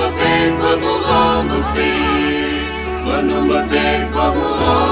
Manu mabeg, mamuha, mafi Manu mabeg, mamuha,